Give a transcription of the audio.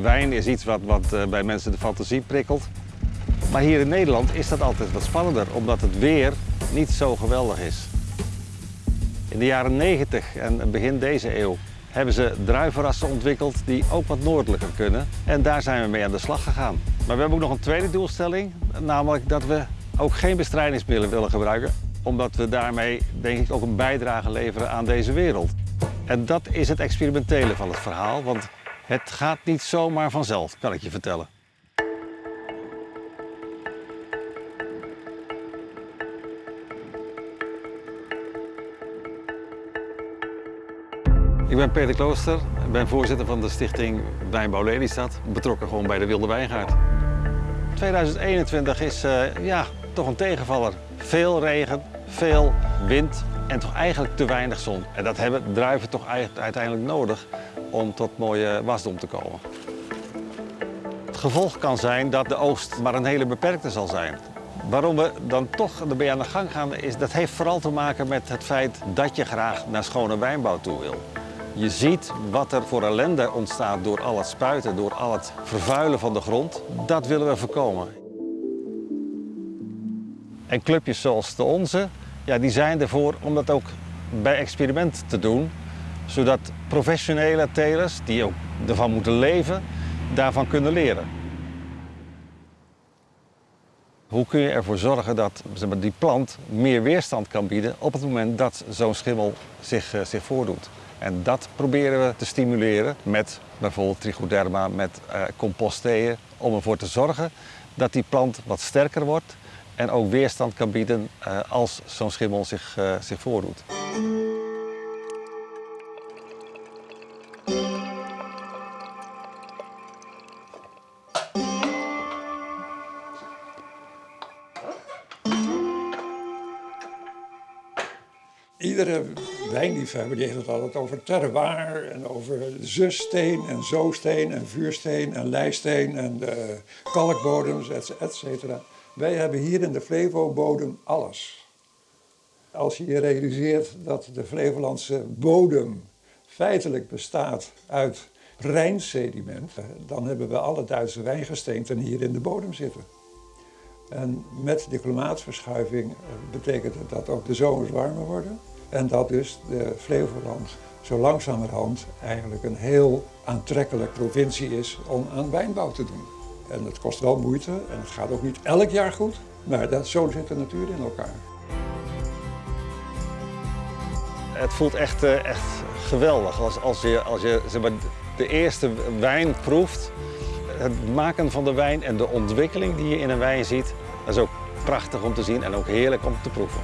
Wijn is iets wat, wat eh, bij mensen de fantasie prikkelt. Maar hier in Nederland is dat altijd wat spannender, omdat het weer niet zo geweldig is. In de jaren 90 en begin deze eeuw hebben ze druivenrassen ontwikkeld die ook wat noordelijker kunnen. En daar zijn we mee aan de slag gegaan. Maar we hebben ook nog een tweede doelstelling, namelijk dat we ook geen bestrijdingsmiddelen willen gebruiken. Omdat we daarmee denk ik ook een bijdrage leveren aan deze wereld. En dat is het experimentele van het verhaal, want het gaat niet zomaar vanzelf, kan ik je vertellen. Ik ben Peter Klooster, ben voorzitter van de stichting Wijnbouw Lelystad, betrokken gewoon bij de Wilde Wijngaard. 2021 is uh, ja, toch een tegenvaller. Veel regen, veel wind en toch eigenlijk te weinig zon. En dat hebben druiven toch uiteindelijk nodig om tot mooie wasdom te komen. Het gevolg kan zijn dat de oogst maar een hele beperkte zal zijn. Waarom we dan toch ermee aan de gang gaan, is, dat heeft vooral te maken met het feit dat je graag naar schone wijnbouw toe wil. Je ziet wat er voor ellende ontstaat door al het spuiten, door al het vervuilen van de grond. Dat willen we voorkomen. En clubjes zoals de onze, ja, die zijn ervoor om dat ook bij experiment te doen. Zodat professionele telers, die ook ervan moeten leven, daarvan kunnen leren. Hoe kun je ervoor zorgen dat die plant meer weerstand kan bieden op het moment dat zo'n schimmel zich, uh, zich voordoet? En dat proberen we te stimuleren met bijvoorbeeld trichoderma, met uh, om ervoor te zorgen dat die plant wat sterker wordt en ook weerstand kan bieden uh, als zo'n schimmel zich, zich voordoet. Iedere wijnliefhebber die heeft het altijd over terroir en over zussteen en zoosteen en vuursteen en leisteen en de kalkbodems, et. Wij hebben hier in de Flevo-bodem alles. Als je je realiseert dat de Flevolandse bodem feitelijk bestaat uit Rijnsediment, dan hebben we alle Duitse wijngesteenten hier in de bodem zitten. En met de klimaatsverschuiving betekent het dat ook de zomers warmer worden. En dat dus de Flevoland zo langzamerhand eigenlijk een heel aantrekkelijk provincie is om aan wijnbouw te doen. En het kost wel moeite en het gaat ook niet elk jaar goed, maar dat, zo zit de natuur in elkaar. Het voelt echt, echt geweldig als, als je, als je zeg maar, de eerste wijn proeft. Het maken van de wijn en de ontwikkeling die je in een wijn ziet, is ook prachtig om te zien en ook heerlijk om te proeven.